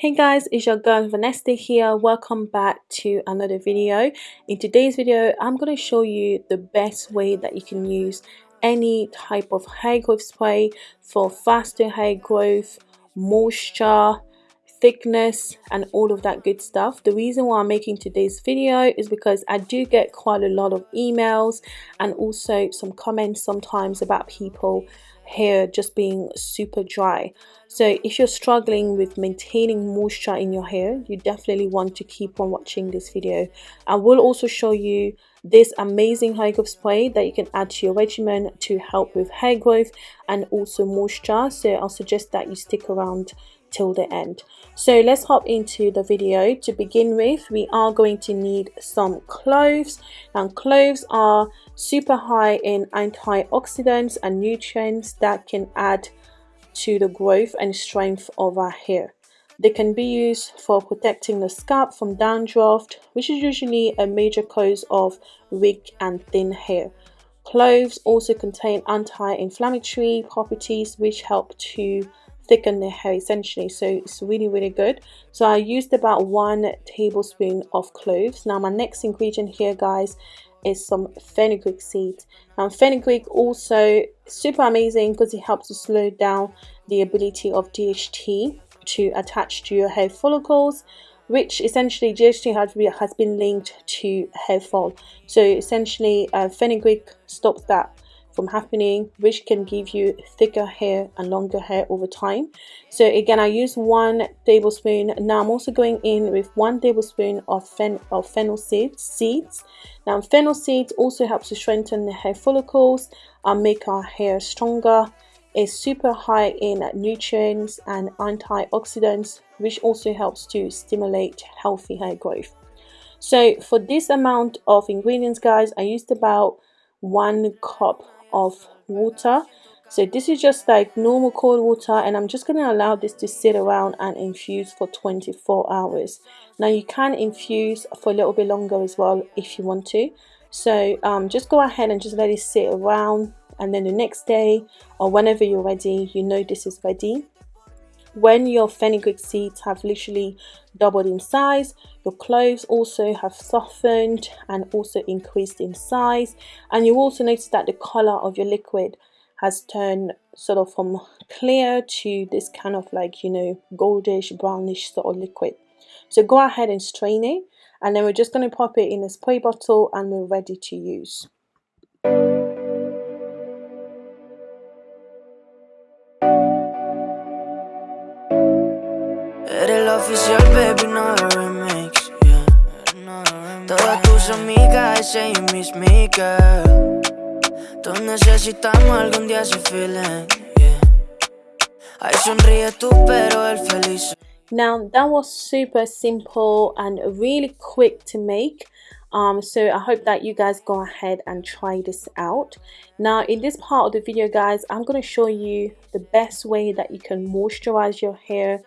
Hey guys, it's your girl Vanessa here. Welcome back to another video. In today's video, I'm going to show you the best way that you can use any type of hair growth spray for faster hair growth, moisture, thickness and all of that good stuff the reason why i'm making today's video is because i do get quite a lot of emails and also some comments sometimes about people hair just being super dry so if you're struggling with maintaining moisture in your hair you definitely want to keep on watching this video. I will also show you this amazing hair growth spray that you can add to your regimen to help with hair growth and also moisture. So i'll suggest that you stick around till the end. So let's hop into the video. To begin with we are going to need some cloves. And cloves are super high in antioxidants and nutrients that can add to the growth and strength of our hair. They can be used for protecting the scalp from dandruff which is usually a major cause of weak and thin hair. Cloves also contain anti-inflammatory properties which help to thicken the hair essentially. So it's really really good. So I used about one tablespoon of cloves. Now my next ingredient here guys is some fenugreek seeds and fenugreek also super amazing because it helps to slow down the ability of DHT to attach to your hair follicles which essentially DHT has, has been linked to hair fall. So essentially uh, fenugreek stops that from happening which can give you thicker hair and longer hair over time. So again i use one tablespoon. Now i'm also going in with one tablespoon of, fen of fennel seeds seeds. Now fennel seeds also helps to strengthen the hair follicles and make our hair stronger. It's super high in nutrients and antioxidants which also helps to stimulate healthy hair growth. So for this amount of ingredients guys i used about one cup of water. So this is just like normal cold water and I'm just going to allow this to sit around and infuse for 24 hours. Now you can infuse for a little bit longer as well if you want to. So um, just go ahead and just let it sit around and then the next day or whenever you're ready you know this is ready when your fenugreek seeds have literally doubled in size your cloves also have softened and also increased in size. And you also notice that the color of your liquid has turned sort of from clear to this kind of like you know goldish brownish sort of liquid. So go ahead and strain it and then we're just going to pop it in a spray bottle and we're ready to use oficial, baby, no remix, yeah. Todas tus amigas, ese y mis girl. Todos necesitamos algún día ese feeling, yeah. Ay, sonríe tú, pero el feliz. Now that was super simple and really quick to make. Um, so I hope that you guys go ahead and try this out. Now in this part of the video guys, I'm going to show you the best way that you can moisturize your hair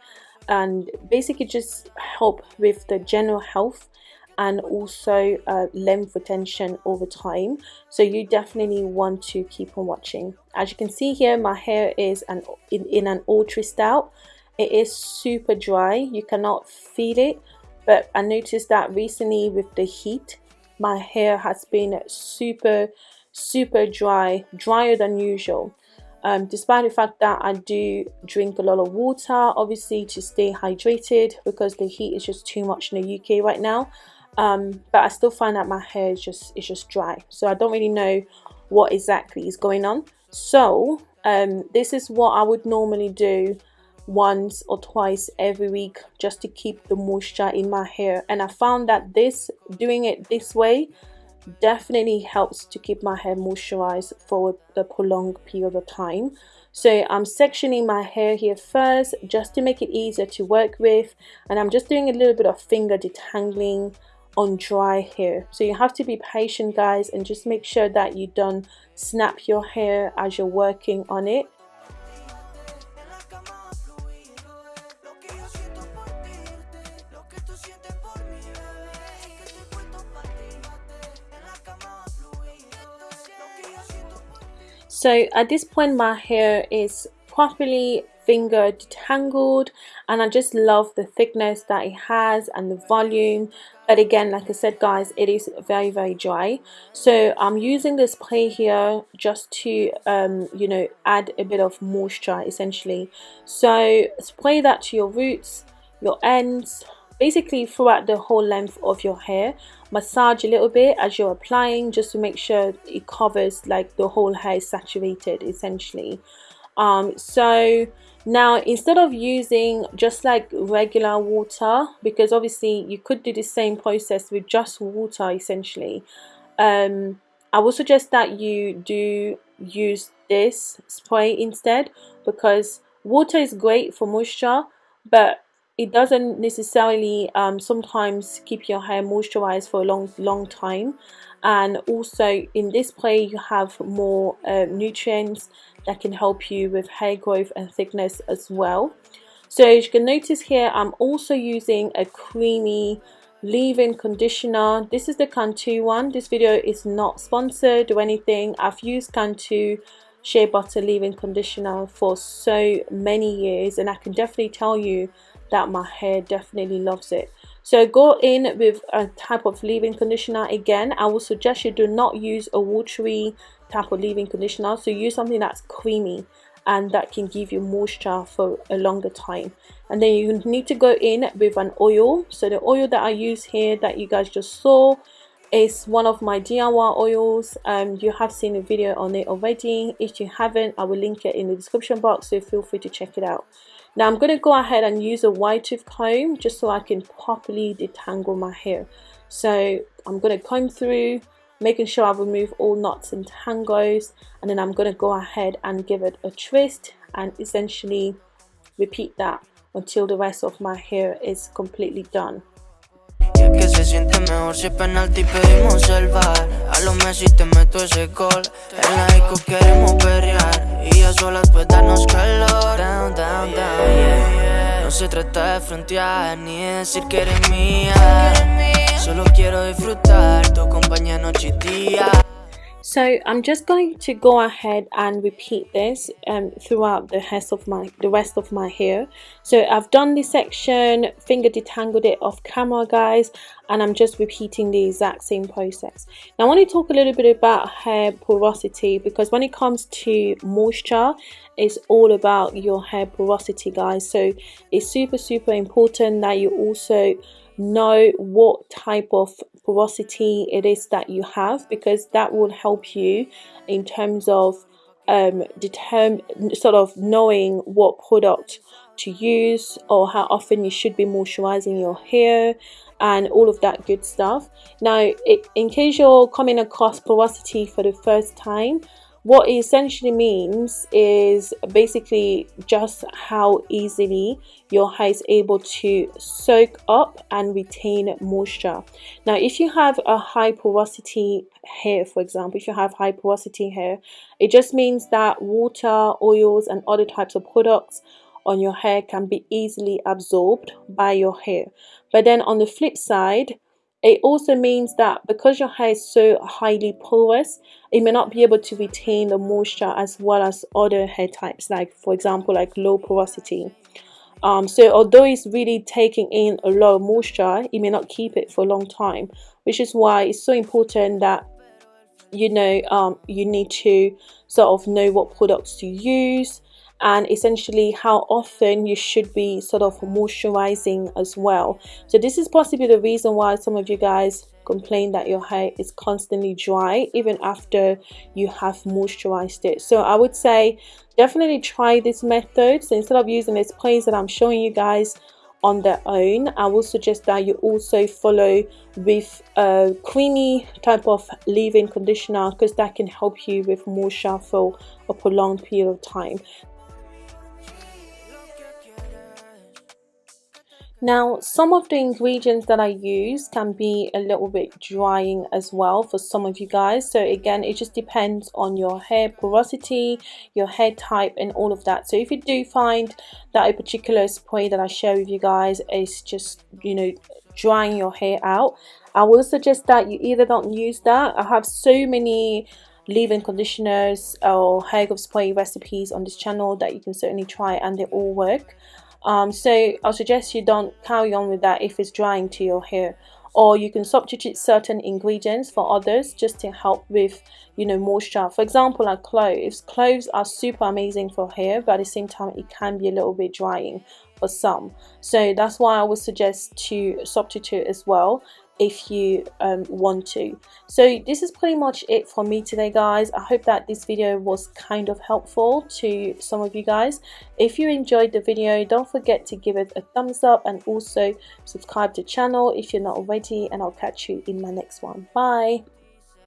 and basically just help with the general health and also uh, length retention over time. So you definitely want to keep on watching. As you can see here my hair is an in, in an ultra style it is super dry. You cannot feel it. But I noticed that recently with the heat my hair has been super super dry drier than usual um, despite the fact that I do drink a lot of water obviously to stay hydrated because the heat is just too much in the UK right now. Um, but I still find that my hair is just is just dry. So I don't really know what exactly is going on. So um, this is what I would normally do once or twice every week just to keep the moisture in my hair. And I found that this doing it this way definitely helps to keep my hair moisturized for a prolonged period of time. So I'm sectioning my hair here first just to make it easier to work with and I'm just doing a little bit of finger detangling on dry hair. So you have to be patient guys and just make sure that you don't snap your hair as you're working on it So at this point my hair is properly finger detangled and I just love the thickness that it has and the volume. But again like I said guys it is very very dry. So I'm using this spray here just to um, you know add a bit of moisture essentially. So spray that to your roots your ends basically throughout the whole length of your hair massage a little bit as you're applying just to make sure it covers like the whole hair is saturated essentially. Um, so now instead of using just like regular water because obviously you could do the same process with just water essentially um, I would suggest that you do use this spray instead because water is great for moisture but it doesn't necessarily um, sometimes keep your hair moisturized for a long long time. And also in this spray you have more uh, nutrients that can help you with hair growth and thickness as well. So as you can notice here I'm also using a creamy leave-in conditioner. This is the Cantu one. This video is not sponsored or anything. I've used Cantu shea butter leave-in conditioner for so many years and I can definitely tell you that my hair definitely loves it. So go in with a type of leave-in conditioner. Again I would suggest you do not use a watery type of leave-in conditioner. So use something that's creamy and that can give you moisture for a longer time. And then you need to go in with an oil. So the oil that I use here that you guys just saw is one of my DIY oils. Um, you have seen a video on it already. If you haven't I will link it in the description box. So feel free to check it out now I'm going to go ahead and use a wide tooth comb just so I can properly detangle my hair. So I'm going to comb through, making sure I remove all knots and tangles and then I'm going to go ahead and give it a twist and essentially repeat that until the rest of my hair is completely done. Que se siente mejor si es penalti pedimos el bar A los Messi te meto ese gol. En la disco queremos perrear Y a solas pues darnos calor. Down, down, down, yeah. No se trata de frontear Ni de decir que eres mía. Solo quiero disfrutar Tu compañía noche y día so I'm just going to go ahead and repeat this um, throughout the rest of my the rest of my hair. So I've done this section finger detangled it off camera guys and I'm just repeating the exact same process. Now I want to talk a little bit about hair porosity because when it comes to moisture it's all about your hair porosity guys. So it's super super important that you also know what type of porosity it is that you have because that will help you in terms of um, determine sort of knowing what product to use or how often you should be moisturizing your hair and all of that good stuff. Now it, in case you're coming across porosity for the first time what it essentially means is basically just how easily your hair is able to soak up and retain moisture. Now if you have a high porosity hair for example if you have high porosity hair it just means that water oils and other types of products on your hair can be easily absorbed by your hair. But then on the flip side it also means that because your hair is so highly porous, it may not be able to retain the moisture as well as other hair types, like for example, like low porosity. Um, so although it's really taking in a lot of moisture, it may not keep it for a long time, which is why it's so important that you know um, you need to sort of know what products to use and essentially how often you should be sort of moisturizing as well. So this is possibly the reason why some of you guys complain that your hair is constantly dry even after you have moisturized it. So i would say definitely try this method. So instead of using this sprays that i'm showing you guys on their own i will suggest that you also follow with a creamy type of leave-in conditioner because that can help you with moisture for a prolonged period of time Now, some of the ingredients that I use can be a little bit drying as well for some of you guys. So again, it just depends on your hair porosity, your hair type and all of that. So if you do find that a particular spray that I share with you guys is just, you know, drying your hair out, I will suggest that you either don't use that. I have so many leave-in conditioners or hair growth spray recipes on this channel that you can certainly try and they all work um, so I'll suggest you don't carry on with that if it's drying to your hair. Or you can substitute certain ingredients for others just to help with you know moisture. For example like cloves. Cloves are super amazing for hair but at the same time it can be a little bit drying for some. So that's why I would suggest to substitute as well if you um, want to. So this is pretty much it for me today guys. I hope that this video was kind of helpful to some of you guys. If you enjoyed the video don't forget to give it a thumbs up and also subscribe to the channel if you're not already and I'll catch you in my next one. Bye